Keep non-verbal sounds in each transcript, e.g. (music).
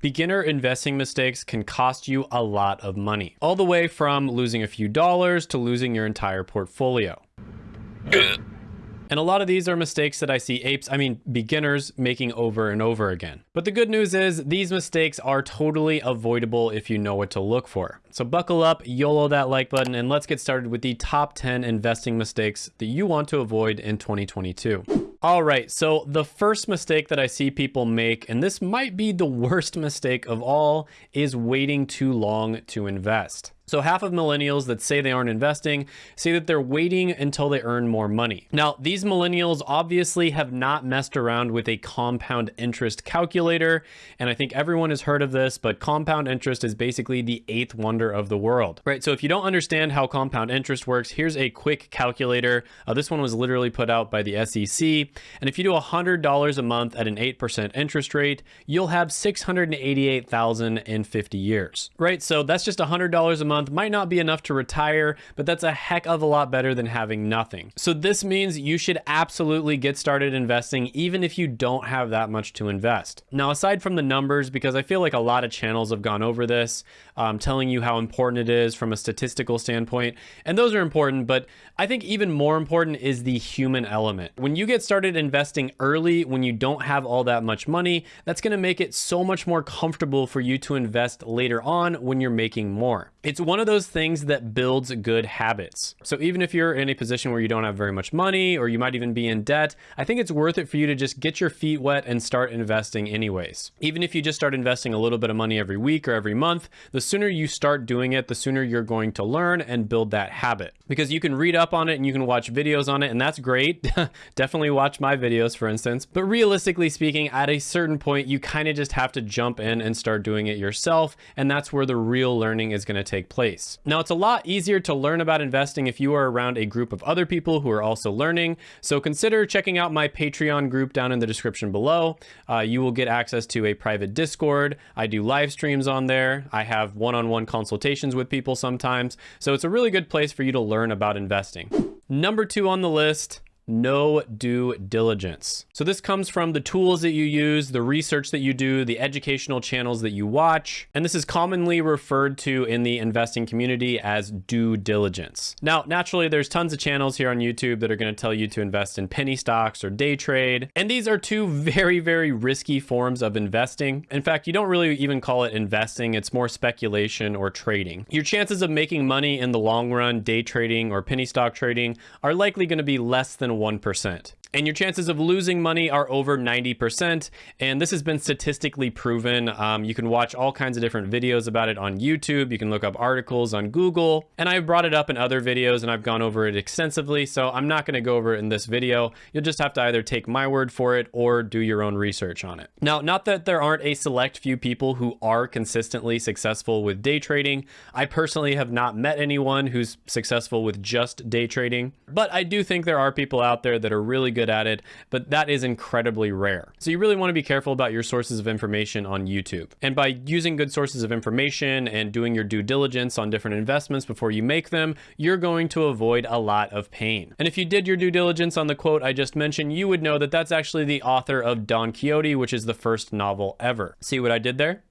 Beginner investing mistakes can cost you a lot of money, all the way from losing a few dollars to losing your entire portfolio. And a lot of these are mistakes that I see apes, I mean beginners, making over and over again. But the good news is these mistakes are totally avoidable if you know what to look for. So buckle up, YOLO that like button, and let's get started with the top 10 investing mistakes that you want to avoid in 2022. All right, so the first mistake that I see people make, and this might be the worst (laughs) mistake of all, is waiting too long to invest. So half of millennials that say they aren't investing say that they're waiting until they earn more money. Now, these millennials obviously have not messed around with a compound interest calculator. And I think everyone has heard of this, but compound interest is basically the eighth wonder of the world, right? So if you don't understand how compound interest works, here's a quick calculator. Uh, this one was literally put out by the SEC. And if you do $100 a month at an 8% interest rate, you'll have 688,000 in 50 years, right? So that's just $100 a month month might not be enough to retire, but that's a heck of a lot better than having nothing. So this means you should absolutely get started investing even if you don't have that much to invest. Now, aside from the numbers, because I feel like a lot of channels have gone over this, um, telling you how important it is from a statistical standpoint, and those are important, but I think even more important is the human element. When you get started investing early, when you don't have all that much money, that's gonna make it so much more comfortable for you to invest later on when you're making more. It's one of those things that builds good habits. So even if you're in a position where you don't have very much money or you might even be in debt, I think it's worth it for you to just get your feet wet and start investing anyways. Even if you just start investing a little bit of money every week or every month, the sooner you start doing it, the sooner you're going to learn and build that habit. Because you can read up on it and you can watch videos on it and that's great. (laughs) Definitely watch my videos for instance. But realistically speaking, at a certain point, you kind of just have to jump in and start doing it yourself. And that's where the real learning is going to take place. Now, it's a lot easier to learn about investing if you are around a group of other people who are also learning. So consider checking out my Patreon group down in the description below. Uh, you will get access to a private Discord. I do live streams on there. I have one-on-one -on -one consultations with people sometimes. So it's a really good place for you to learn about investing. Number two on the list, no due diligence. So this comes from the tools that you use, the research that you do, the educational channels that you watch, and this is commonly referred to in the investing community as due diligence. Now, naturally, there's tons of channels here on YouTube that are going to tell you to invest in penny stocks or day trade, and these are two (laughs) very, very risky forms of investing. In fact, you don't really even call it investing, it's more speculation or trading. Your chances of making money in the long run, day trading or penny stock trading, are likely going to be less than 1% and your chances of losing money are over 90%. And this has been statistically proven. Um, you can watch all kinds of different videos about it on YouTube. You can look up articles on Google. And I've brought it up in other videos and I've gone over it extensively. So I'm not going to go over it in this video. You'll just have to either take my word for it or do your own research on it. Now, not that there aren't a select few people who are consistently successful with day trading. I personally have not met anyone who's successful with just day trading, but I do think there are people out there that are really good good at it, but that is incredibly rare. So you really want to be careful about your sources of information on YouTube. And by using good sources of information and doing your due diligence on different investments before you make them, you're going to avoid a lot of pain. And if you did your due diligence on the quote I just mentioned, you would know that that's actually the author of Don Quixote, which is the first novel ever. See what I did there?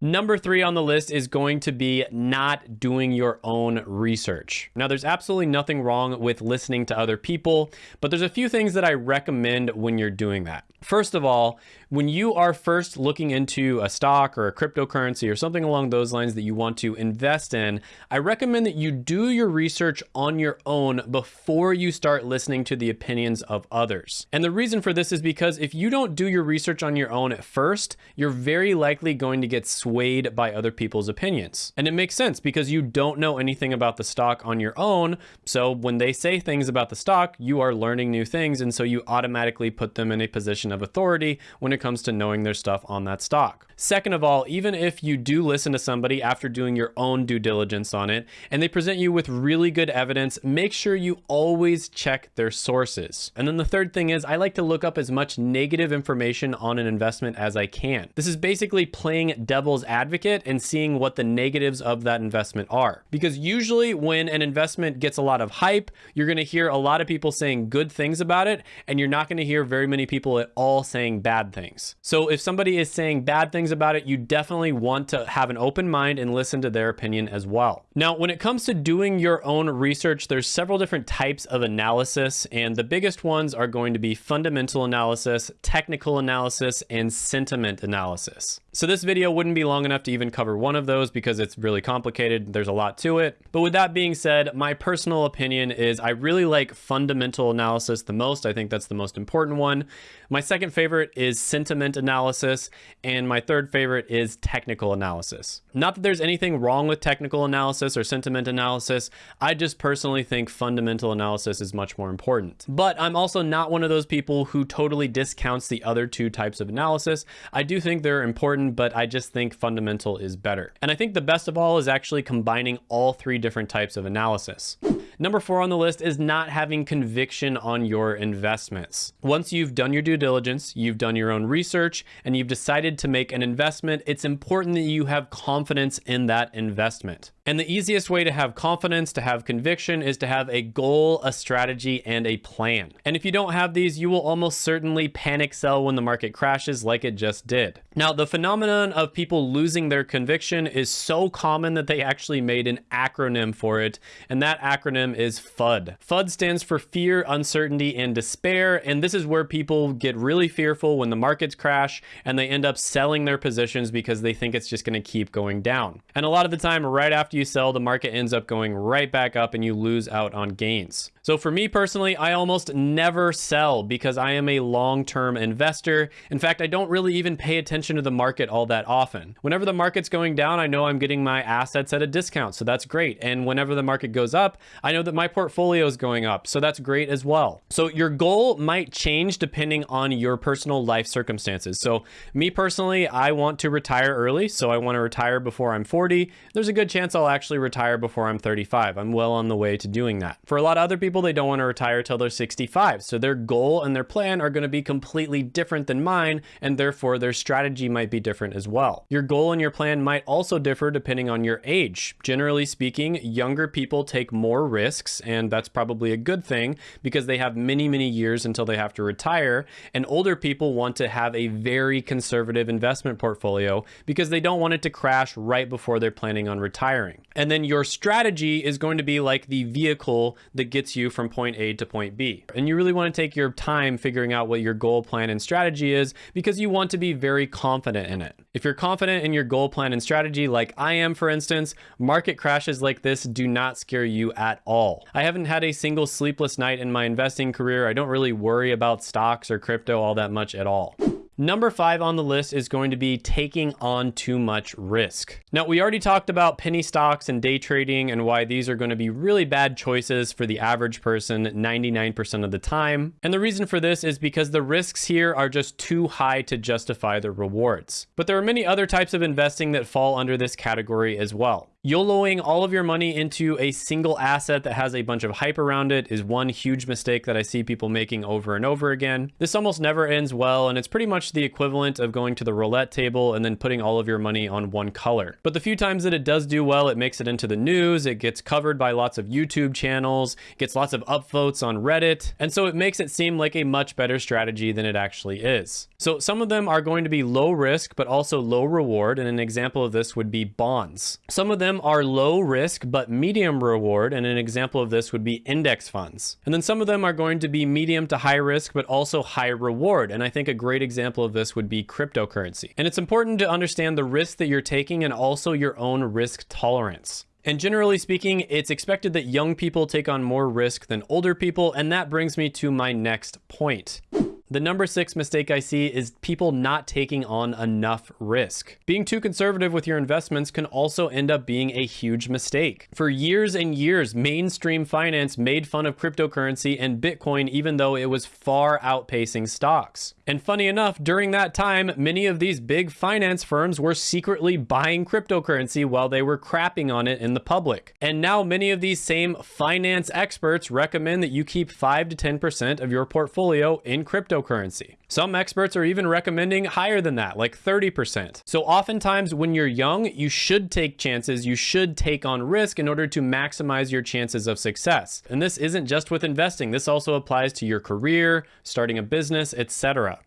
Number three on the list is going to be not doing your own research. Now, there's absolutely nothing wrong with listening to other people, but there's a few things that I recommend when you're doing that. First of all, when you are first looking into a stock or a cryptocurrency or something along those lines that you want to invest in, I recommend that you do your research on your own before you start listening to the opinions of others. And the reason for this is because if you don't do your research on your own at first, you're very likely going to get swayed by other people's opinions. And it makes sense because you don't know anything about the stock on your own. So when they say things about the stock, you are learning new things. And so you automatically put them in a position of authority when it comes to knowing their stuff on that stock. Second of all, even if you do listen to somebody after doing your own due diligence on it and they present you with really good evidence, make sure you always check their sources. And then the third thing is I like to look up as much negative information on an investment as I can. This is basically playing devil's devil's advocate and seeing what the negatives of that investment are. Because usually when an investment gets a lot of hype, you're going to hear a lot of people saying good things about it, and you're not going to hear very many people at all saying bad things. So if somebody is saying bad things about it, you definitely want to have an open mind and listen to their opinion as well. Now, when it comes to doing your own research, there's several different types of analysis, and the biggest ones are going to be fundamental analysis, technical analysis, and sentiment analysis. So this video wouldn't be long enough to even cover one of those because it's really complicated. There's a lot to it. But with that being said, my personal opinion is I really like fundamental analysis the most. I think that's the most important one. My second favorite is sentiment analysis. And my third favorite is technical analysis. Not that there's anything wrong with technical analysis or sentiment analysis. I just personally think fundamental analysis is much more important. But I'm also not one of those people who totally discounts the other two types of analysis. I do think they're important but I just think fundamental is better. And I think the best of all is actually combining all three different types of analysis. Number four on the list is not having conviction on your investments. Once you've done your due diligence, you've done your own research, and you've decided to make an investment, it's important that you have confidence in that investment. And the easiest way to have confidence, to have conviction, is to have a goal, a strategy, and a plan. And if you don't have these, you will almost certainly panic sell when the market crashes like it just did. Now, the phenomenon of people losing their conviction is so common that they actually made an acronym for it, and that acronym is FUD. FUD stands for fear, uncertainty, and despair, and this is where people get really fearful when the markets crash and they end up selling their positions because they think it's just going to keep going down. And a lot of the time, right after you sell, the market ends up going right back up and you lose out on gains. So for me personally, I almost never sell because I am a long-term investor. In fact, I don't really even pay attention to the market all that often. Whenever the market's going down, I know I'm getting my assets at a discount, so that's great. And whenever the market goes up, I know that my portfolio is going up, so that's great as well. So your goal might change depending on your personal life circumstances. So me personally, I want to retire early, so I want to retire before I'm 40. There's a good chance I'll actually retire before I'm 35. I'm well on the way to doing that. For a lot of other people, they don't want to retire till they're 65. So their goal and their plan are going to be completely different than mine, and therefore their strategy might be different as well. Your goal and your plan might also differ depending on your age. Generally speaking, younger people take more risks, and that's probably a good thing because they have many, many years until they have to retire. And older people want to have a very conservative investment portfolio because they don't want it to crash right before they're planning on retiring. And then your strategy is going to be like the vehicle that gets from point A to point B. And you really want to take your time figuring out what your goal plan and strategy is because you want to be very confident in it. If you're confident in your goal plan and strategy, like I am, for instance, market crashes like this do not scare you at all. I haven't had a single sleepless night in my investing career. I don't really worry about stocks or crypto all that much at all. Number five on the list is going to be taking on too much risk. Now, we already talked about penny stocks and day trading and why these are going to be really bad choices for the average person 99% of the time. And the reason for this is because the risks here are just too high to justify the rewards. But there are many other types of investing that fall under this category as well. YOLOing all of your money into a single asset that has a bunch of hype around it is one huge mistake that I see people making over and over again. This almost never ends well, and it's pretty much the equivalent of going to the roulette table and then putting all of your money on one color. But the few times that it does do well, it makes it into the news, it gets covered by lots of YouTube channels, gets lots of upvotes on Reddit, and so it makes it seem like a much better strategy than it actually is. So some of them are going to be low risk, but also low reward, and an example of this would be bonds. Some of them are low risk but medium reward, and an example of this would be index funds. And then some of them are going to be medium to high risk but also high reward, and I think a great example of this would be cryptocurrency. And it's important to understand the risk that you're taking and also your own risk tolerance. And generally speaking, it's expected that young people take on more risk than older people, and that brings me to my next point. The number six mistake I see is people not taking on enough risk. Being too conservative with your investments can also end up being a huge mistake. For years and years, mainstream finance made fun of cryptocurrency and Bitcoin even though it was far outpacing stocks. And funny enough, during that time, many of these big finance firms were secretly buying cryptocurrency while they were crapping on it in the public. And now many of these same finance experts recommend that you keep 5 to 10% of your portfolio in cryptocurrency cryptocurrency. Some experts are even recommending higher than that, like 30%. So oftentimes when you're young, you should take chances, you should take on risk in order to maximize your chances of success. And this isn't just with investing, this also applies to your career, starting a business, etc.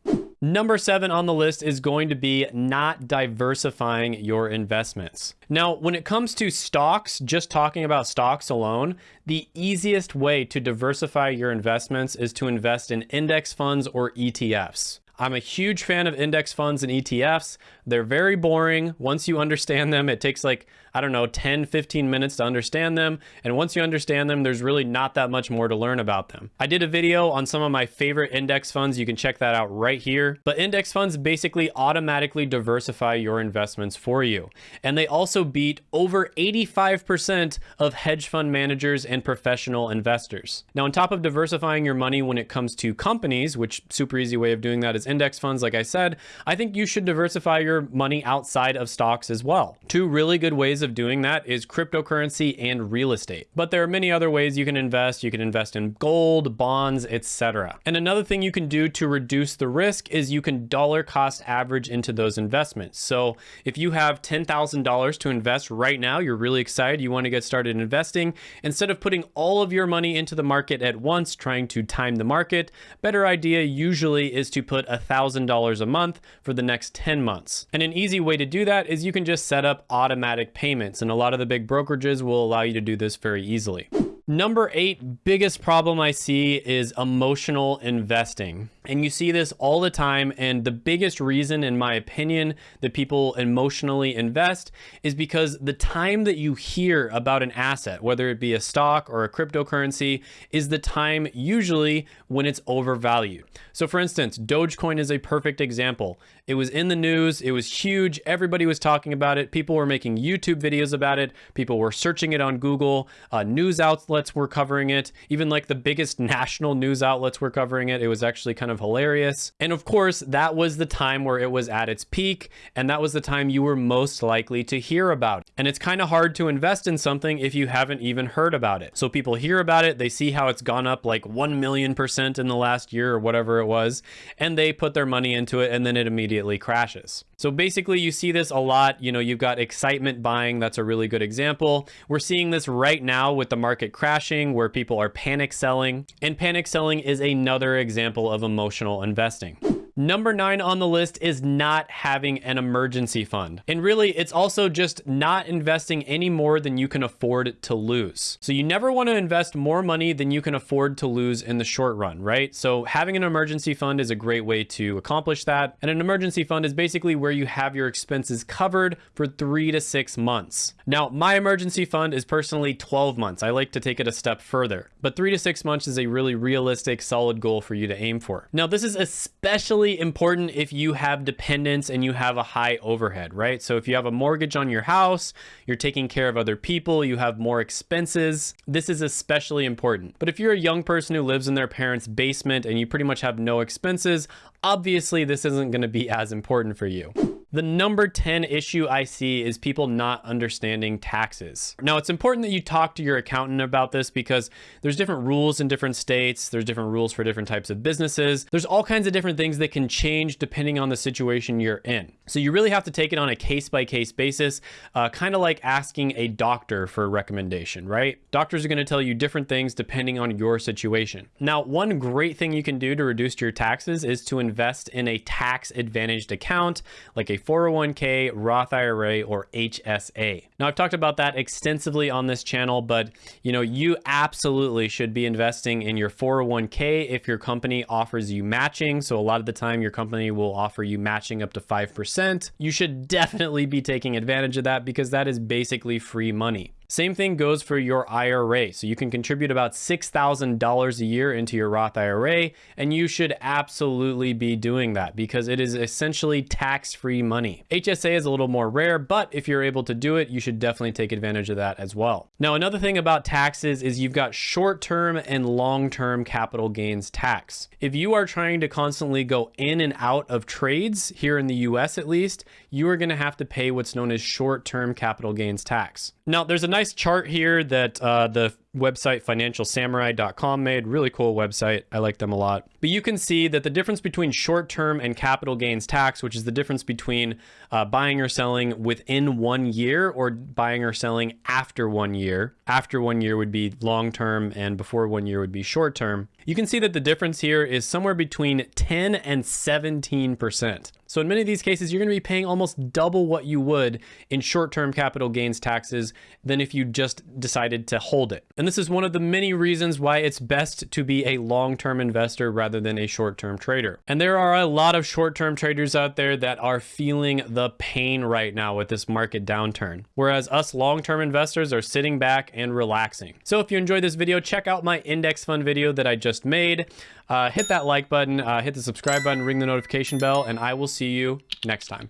Number seven on the list is going to be not diversifying your investments. Now, when it comes to stocks, just talking about stocks alone, the easiest way to diversify your investments is to invest in index funds or ETFs. I'm a huge fan of index funds and ETFs. They're very boring. Once you understand them, it takes like, I don't know, 10, 15 minutes to understand them. And once you understand them, there's really not that much more to learn about them. I did a video on some of my favorite index funds. You can check that out right here. But index funds basically automatically diversify your investments for you. And they also beat over 85% of hedge fund managers and professional investors. Now, on top of diversifying your money when it comes to companies, which super easy way of doing that is index funds, like I said, I think you should diversify your money outside of stocks as well. Two really good ways of doing that is cryptocurrency and real estate. But there are many other ways you can invest. You can invest in gold, bonds, etc. And another thing you can do to reduce the risk is you can dollar cost average into those investments. So if you have $10,000 to invest right now, you're really excited, you want to get started investing, instead of putting all of your money into the market at once, trying to time the market, better idea usually is to put $1,000 a month for the next 10 months. And an easy way to do that is you can just set up automatic payments. And a lot of the big brokerages will allow you to do this very easily. Number eight biggest problem I see is emotional investing. And you see this all the time. And the biggest reason, in my opinion, that people emotionally invest is because the time that you hear about an asset, whether it be a stock or a cryptocurrency, is the time usually when it's overvalued. So for instance, Dogecoin is a perfect example. It was in the news, it was huge, everybody was talking about it, people were making YouTube videos about it, people were searching it on Google, uh, news outlets were covering it, even like the biggest (laughs) national news outlets were covering it. It was actually kind of hilarious. And of course, that was the time where it was at its peak, and that was the time you were most likely to hear about it. And it's kind of hard to invest in something if you haven't even heard about it. So people hear about it, they see how it's gone up like 1 million percent in the last year or whatever it was, and they put their money into it and then it immediately crashes. So basically you see this a lot, you know, you've got excitement buying, that's a really good example. We're seeing this right now with the market crashing where people are panic selling, and panic selling is another example of emotional investing. Number nine on the list is not having an emergency fund. And really, it's also just not investing any more than you can afford to lose. So you never want to invest more money than you can afford to lose in the short run, right? So having an emergency fund is a great way to accomplish that. And an emergency fund is basically where you have your expenses covered for three to six months. Now, my emergency fund is personally 12 months. I like to take it a step further, but three to six months is a really realistic, solid goal for you to aim for. Now, this is especially important if you have dependents and you have a high overhead, right? So if you have a mortgage on your house, you're taking care of other people, you have more expenses, this is especially important. But if you're a young person who lives in their parents' basement and you pretty much have no expenses, obviously this isn't going to be as important for you. The number 10 issue I see is people not understanding taxes. Now, it's important that you talk to your accountant about this because there's different rules in different states. There's different rules for different types of businesses. There's all kinds of different things that can change depending on the situation you're in. So you really have to take it on a case by case basis, uh, kind of like asking a doctor for a recommendation, right? Doctors are going to tell you different things depending on your situation. Now, one great thing you can do to reduce your taxes is to invest in a tax advantaged account like a 401k, Roth IRA, or HSA. Now, I've talked about that extensively on this channel, but you know, you absolutely should be investing in your 401k if your company offers you matching. So a lot of the time your company will offer you matching up to 5%. You should definitely be taking advantage of that because that is basically free money. Same thing goes for your IRA. So you can contribute about $6,000 a year into your Roth IRA, and you should absolutely be doing that because it is essentially tax-free money. HSA is a little more rare, but if you're able to do it, you should definitely take advantage of that as well. Now, another thing about taxes is you've got short-term and long-term capital gains tax. If you are trying to constantly go in and out of trades, here in the US at least, you are gonna have to pay what's known as short-term capital gains tax. Now, there's a nice chart here that uh, the website financialsamurai.com made. Really cool website. I like them a lot. But you can see that the difference between short-term and capital gains tax, which is the difference between uh, buying or selling within one year or buying or selling after one year. After one year would be long-term and before one year would be short-term. You can see that the difference here is somewhere between 10 and 17%. So in many of these cases, you're going to be paying almost double what you would in short-term capital gains taxes than if you just decided to hold it. And this is one of the many reasons why it's best to be a long-term investor rather than a short-term trader. And there are a lot of short-term traders out there that are feeling the pain right now with this market downturn, whereas us long-term investors are sitting back and relaxing. So if you enjoyed this video, check out my index fund video that I just made. Uh, hit that like button, uh, hit the subscribe button, ring the notification bell, and I will see you next time.